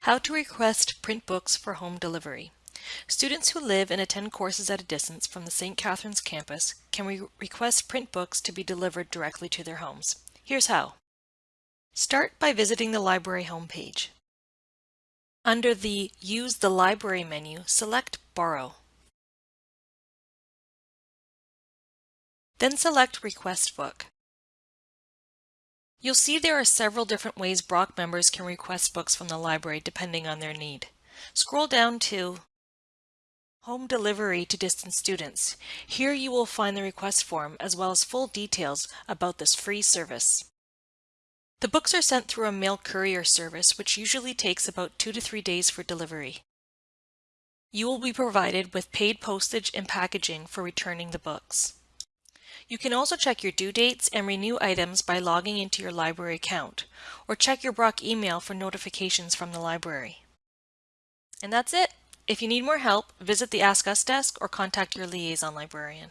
How to request print books for home delivery. Students who live and attend courses at a distance from the St. Catharines campus can re request print books to be delivered directly to their homes. Here's how. Start by visiting the library homepage. Under the Use the Library menu, select Borrow. Then select Request Book. You'll see there are several different ways Brock members can request books from the library depending on their need. Scroll down to Home Delivery to Distant Students. Here you will find the request form as well as full details about this free service. The books are sent through a mail courier service which usually takes about two to three days for delivery. You will be provided with paid postage and packaging for returning the books. You can also check your due dates and renew items by logging into your library account, or check your Brock email for notifications from the library. And that's it. If you need more help, visit the Ask Us desk or contact your liaison librarian.